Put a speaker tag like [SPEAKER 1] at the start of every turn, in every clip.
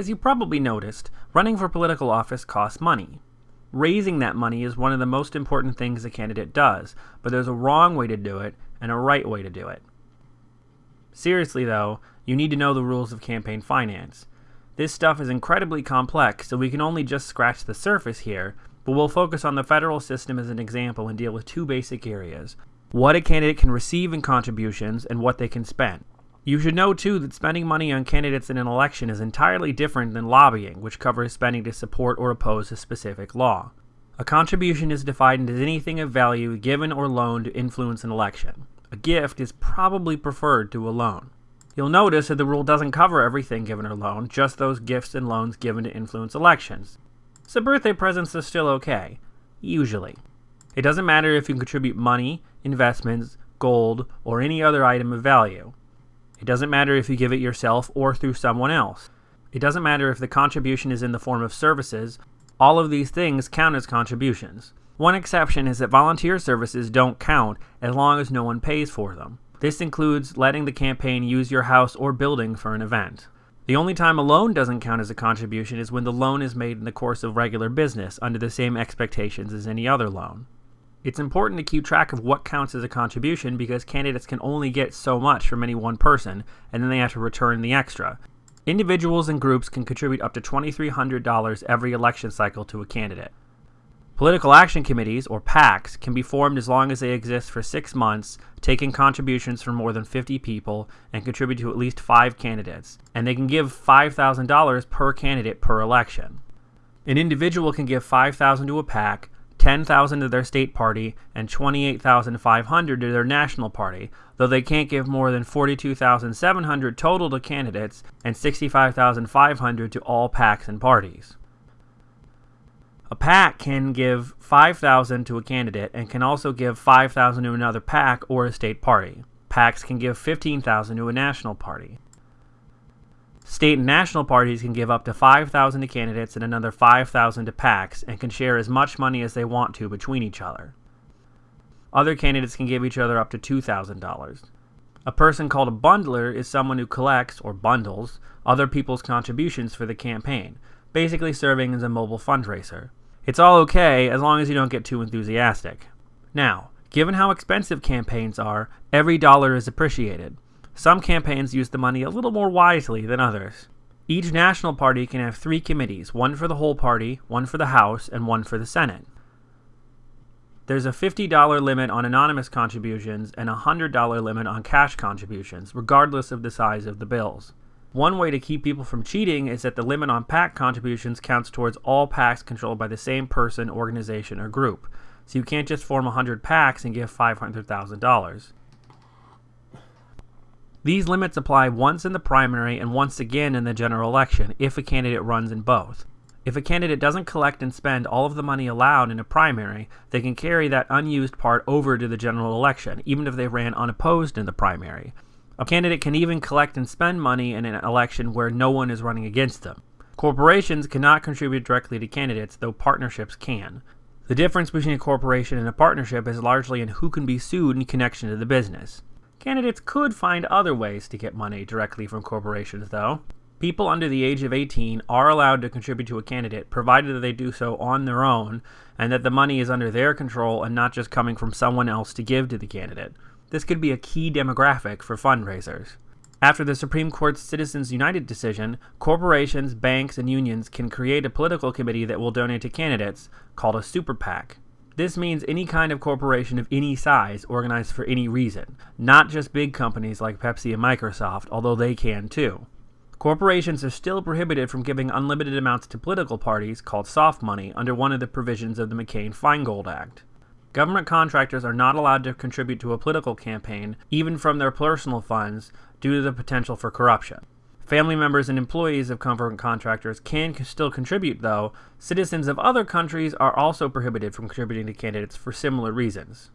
[SPEAKER 1] As you probably noticed, running for political office costs money. Raising that money is one of the most important things a candidate does, but there's a wrong way to do it and a right way to do it. Seriously though, you need to know the rules of campaign finance. This stuff is incredibly complex, so we can only just scratch the surface here, but we'll focus on the federal system as an example and deal with two basic areas. What a candidate can receive in contributions and what they can spend. You should know too that spending money on candidates in an election is entirely different than lobbying, which covers spending to support or oppose a specific law. A contribution is defined as anything of value given or loaned to influence an election. A gift is probably preferred to a loan. You'll notice that the rule doesn't cover everything given or loaned, just those gifts and loans given to influence elections. So birthday presents are still okay. Usually. It doesn't matter if you contribute money, investments, gold, or any other item of value. It doesn't matter if you give it yourself or through someone else. It doesn't matter if the contribution is in the form of services. All of these things count as contributions. One exception is that volunteer services don't count as long as no one pays for them. This includes letting the campaign use your house or building for an event. The only time a loan doesn't count as a contribution is when the loan is made in the course of regular business under the same expectations as any other loan. It's important to keep track of what counts as a contribution because candidates can only get so much from any one person, and then they have to return the extra. Individuals and groups can contribute up to $2,300 every election cycle to a candidate. Political action committees, or PACs, can be formed as long as they exist for six months, taking contributions from more than 50 people, and contribute to at least five candidates, and they can give $5,000 per candidate per election. An individual can give 5,000 to a PAC, 10,000 to their state party and 28,500 to their national party, though they can't give more than 42,700 total to candidates and 65,500 to all PACs and parties. A PAC can give 5,000 to a candidate and can also give 5,000 to another PAC or a state party. PACs can give 15,000 to a national party. State and national parties can give up to 5,000 to candidates and another 5,000 to PACs and can share as much money as they want to between each other. Other candidates can give each other up to $2,000. A person called a bundler is someone who collects, or bundles, other people's contributions for the campaign, basically serving as a mobile fundraiser. It's all okay as long as you don't get too enthusiastic. Now, given how expensive campaigns are, every dollar is appreciated. Some campaigns use the money a little more wisely than others. Each national party can have three committees, one for the whole party, one for the House, and one for the Senate. There's a $50 limit on anonymous contributions and a $100 limit on cash contributions, regardless of the size of the bills. One way to keep people from cheating is that the limit on PAC contributions counts towards all PACs controlled by the same person, organization, or group. So you can't just form 100 PACs and give $500,000. These limits apply once in the primary and once again in the general election if a candidate runs in both. If a candidate doesn't collect and spend all of the money allowed in a primary, they can carry that unused part over to the general election, even if they ran unopposed in the primary. A candidate can even collect and spend money in an election where no one is running against them. Corporations cannot contribute directly to candidates, though partnerships can. The difference between a corporation and a partnership is largely in who can be sued in connection to the business. Candidates could find other ways to get money directly from corporations, though. People under the age of 18 are allowed to contribute to a candidate, provided that they do so on their own, and that the money is under their control and not just coming from someone else to give to the candidate. This could be a key demographic for fundraisers. After the Supreme Court's Citizens United decision, corporations, banks, and unions can create a political committee that will donate to candidates, called a super PAC. This means any kind of corporation of any size organized for any reason, not just big companies like Pepsi and Microsoft, although they can too. Corporations are still prohibited from giving unlimited amounts to political parties, called soft money, under one of the provisions of the McCain-Feingold Act. Government contractors are not allowed to contribute to a political campaign, even from their personal funds, due to the potential for corruption. Family members and employees of government contractors can still contribute, though. Citizens of other countries are also prohibited from contributing to candidates for similar reasons.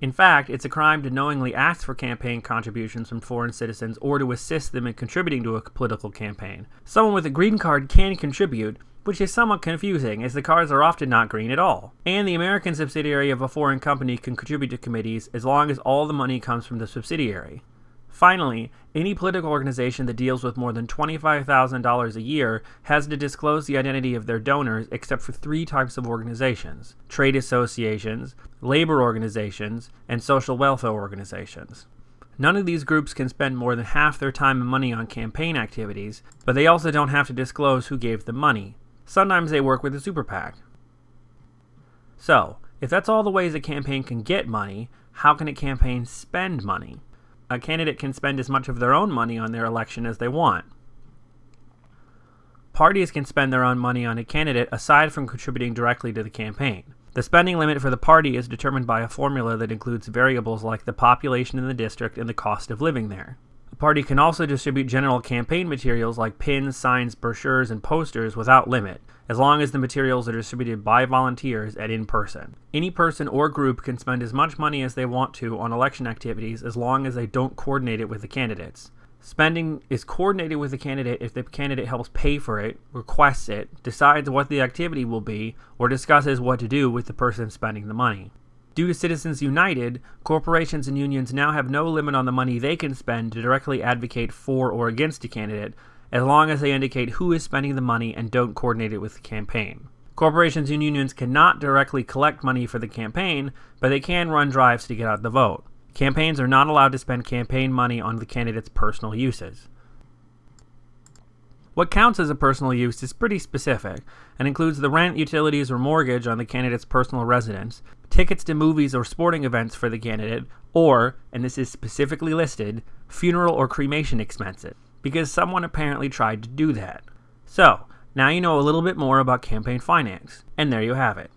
[SPEAKER 1] In fact, it's a crime to knowingly ask for campaign contributions from foreign citizens or to assist them in contributing to a political campaign. Someone with a green card can contribute, which is somewhat confusing as the cards are often not green at all. And the American subsidiary of a foreign company can contribute to committees as long as all the money comes from the subsidiary. Finally, any political organization that deals with more than $25,000 a year has to disclose the identity of their donors except for three types of organizations trade associations, labor organizations, and social welfare organizations. None of these groups can spend more than half their time and money on campaign activities, but they also don't have to disclose who gave them money. Sometimes they work with a super PAC. So, if that's all the ways a campaign can get money, how can a campaign spend money? A candidate can spend as much of their own money on their election as they want. Parties can spend their own money on a candidate aside from contributing directly to the campaign. The spending limit for the party is determined by a formula that includes variables like the population in the district and the cost of living there. Party can also distribute general campaign materials like pins, signs, brochures, and posters without limit, as long as the materials are distributed by volunteers and in person. Any person or group can spend as much money as they want to on election activities as long as they don't coordinate it with the candidates. Spending is coordinated with the candidate if the candidate helps pay for it, requests it, decides what the activity will be, or discusses what to do with the person spending the money. Due to Citizens United, corporations and unions now have no limit on the money they can spend to directly advocate for or against a candidate, as long as they indicate who is spending the money and don't coordinate it with the campaign. Corporations and unions cannot directly collect money for the campaign, but they can run drives to get out the vote. Campaigns are not allowed to spend campaign money on the candidate's personal uses. What counts as a personal use is pretty specific and includes the rent, utilities, or mortgage on the candidate's personal residence, tickets to movies or sporting events for the candidate, or, and this is specifically listed, funeral or cremation expenses because someone apparently tried to do that. So, now you know a little bit more about campaign finance, and there you have it.